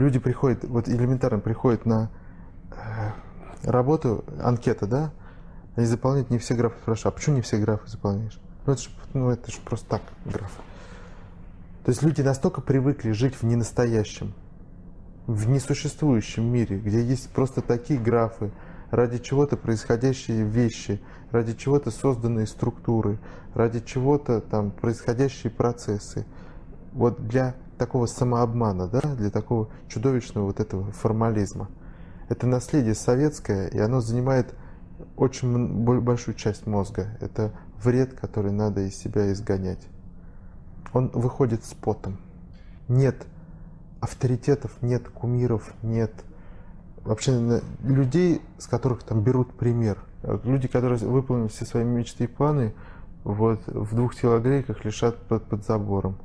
Люди приходят, вот элементарно приходят на э, работу, анкета, да, они заполняют не все графы. Спрашивают, а почему не все графы заполняешь? Ну это же ну, это ж просто так, графы. То есть люди настолько привыкли жить в ненастоящем, в несуществующем мире, где есть просто такие графы, ради чего-то происходящие вещи, ради чего-то созданные структуры, ради чего-то там происходящие процессы. Вот для такого самообмана, да, для такого чудовищного вот этого формализма. Это наследие советское, и оно занимает очень большую часть мозга. Это вред, который надо из себя изгонять. Он выходит с потом. Нет авторитетов, нет кумиров, нет вообще людей, с которых там берут пример. Люди, которые выполнили все свои мечты и планы, вот в двух телогрейках лежат под, под забором.